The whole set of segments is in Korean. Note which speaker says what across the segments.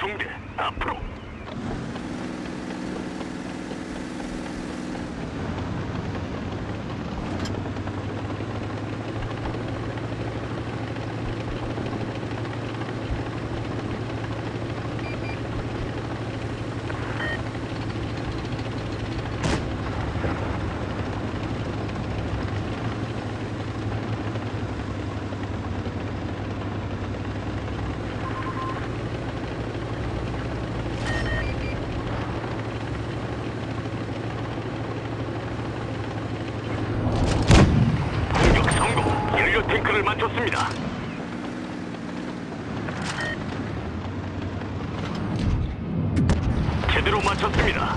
Speaker 1: 중대 앞으로. 탱크를 맞췄습니다. 제대로 맞췄습니다.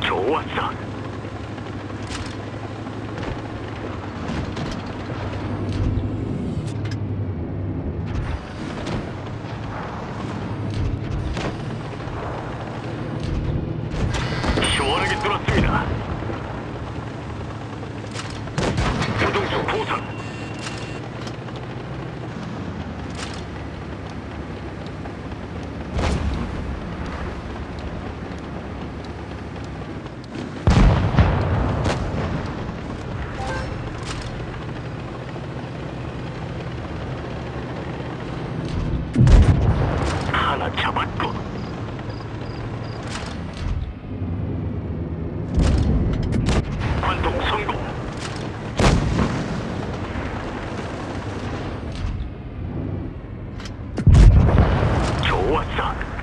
Speaker 1: 強圧だ。What's up?